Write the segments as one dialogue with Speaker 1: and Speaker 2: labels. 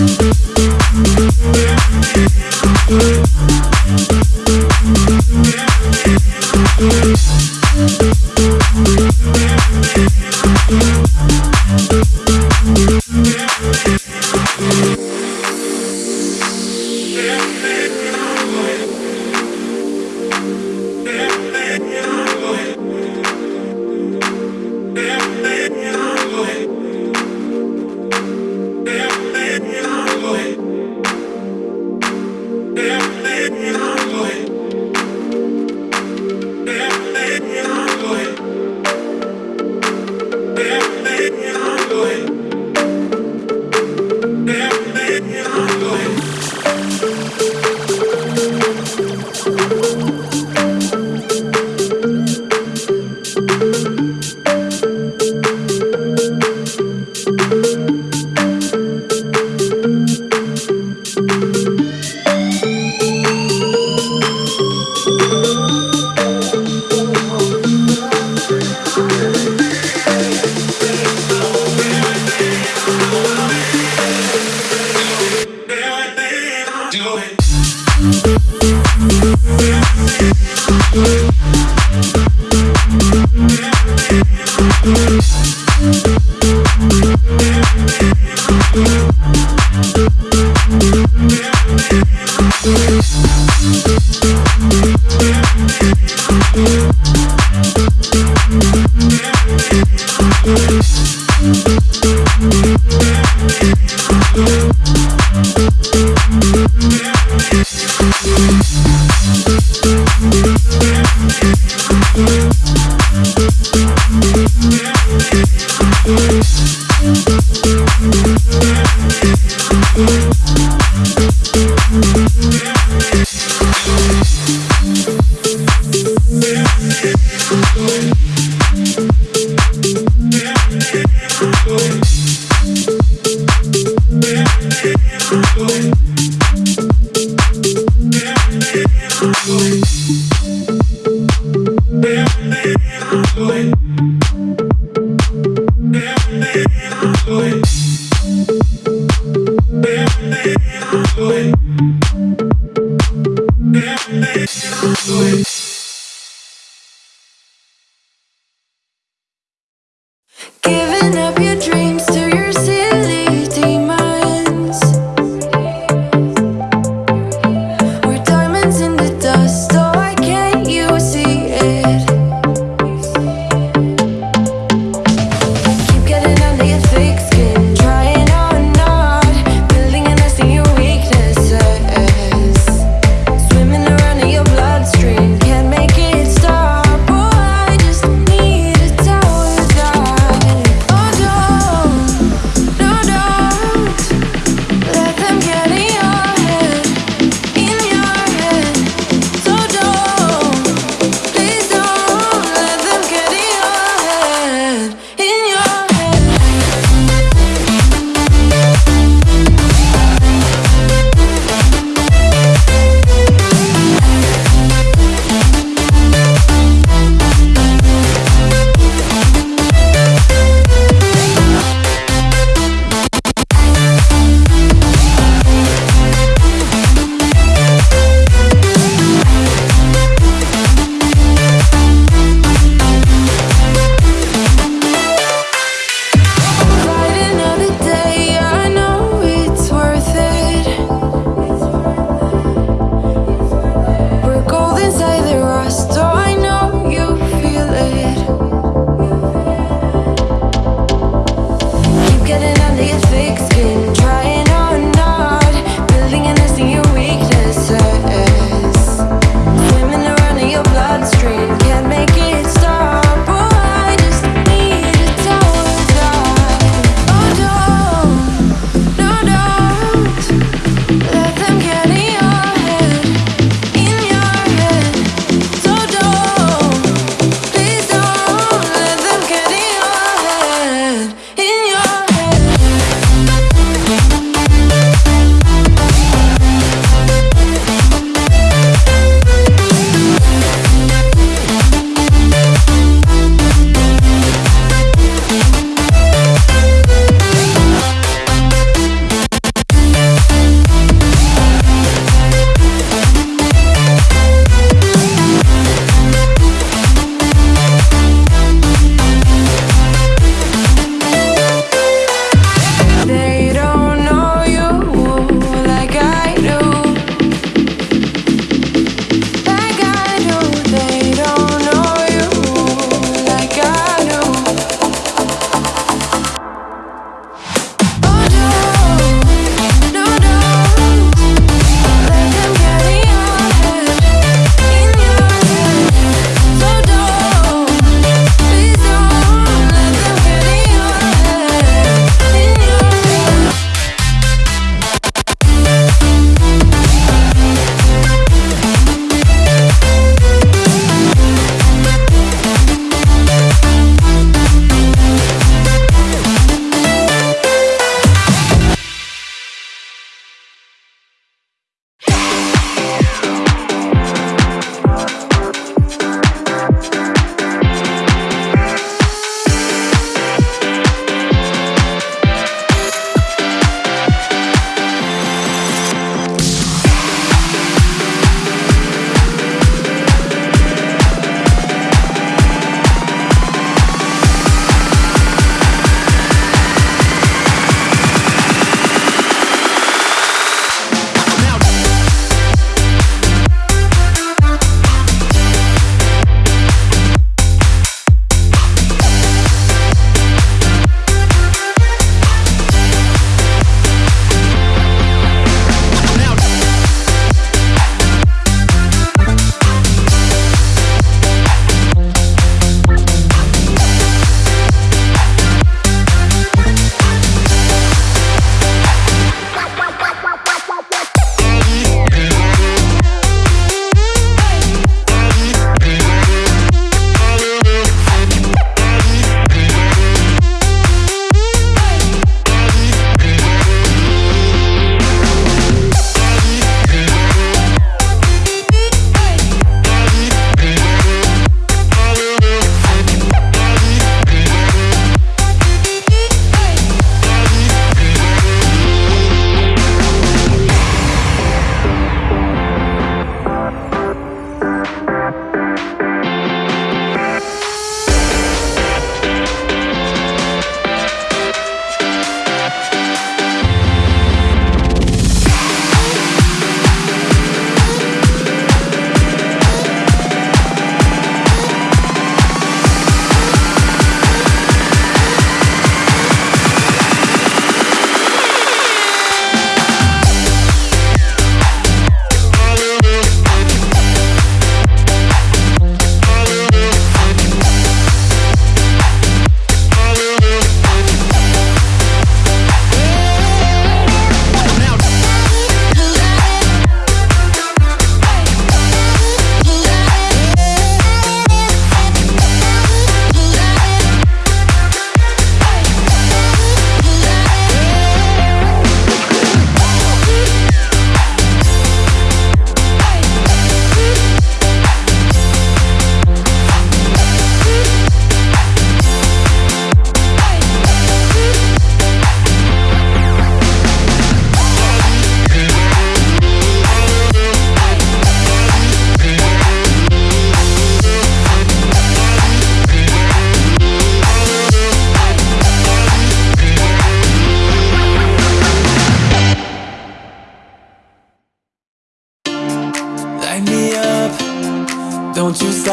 Speaker 1: Swimming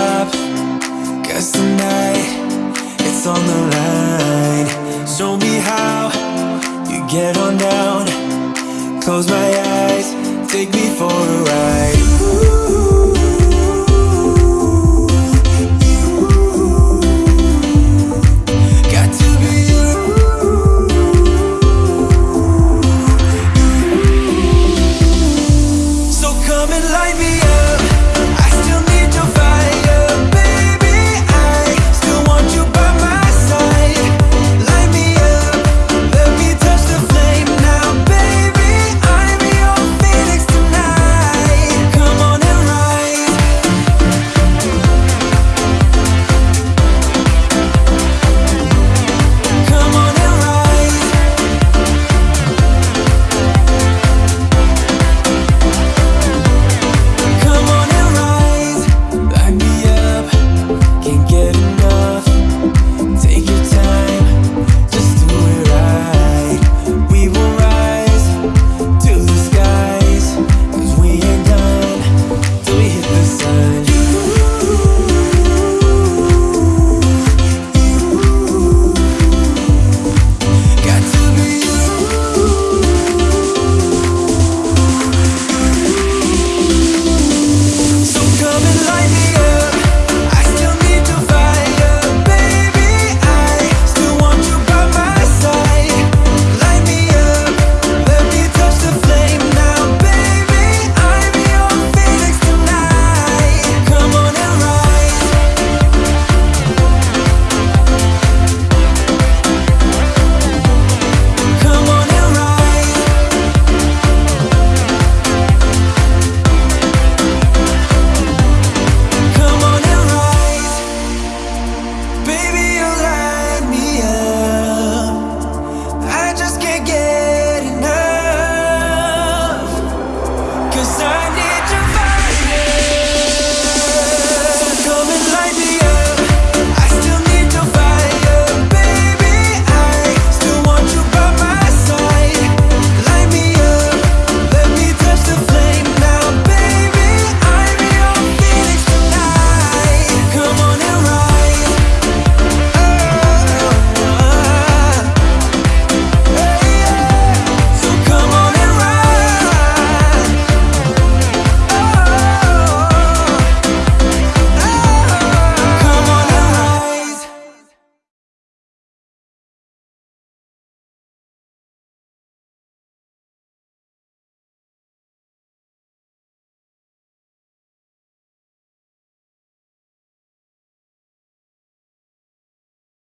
Speaker 2: Stop, cause tonight it's on the line. Show me how you get on down. Close my eyes, take me for a ride. Ooh.